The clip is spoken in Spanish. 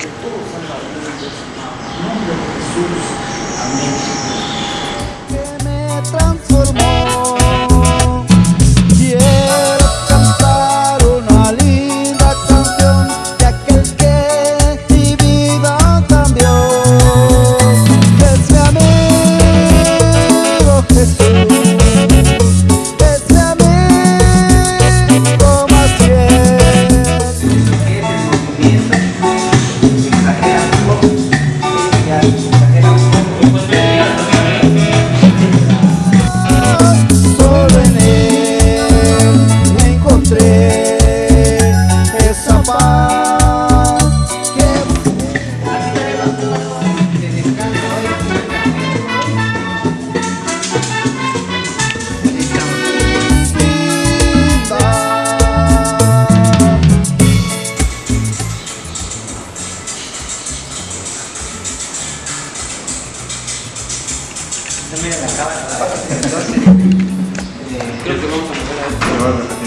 que todos os analistas, nome de Jesus, amém. También en la. Entonces, eh, creo que vamos a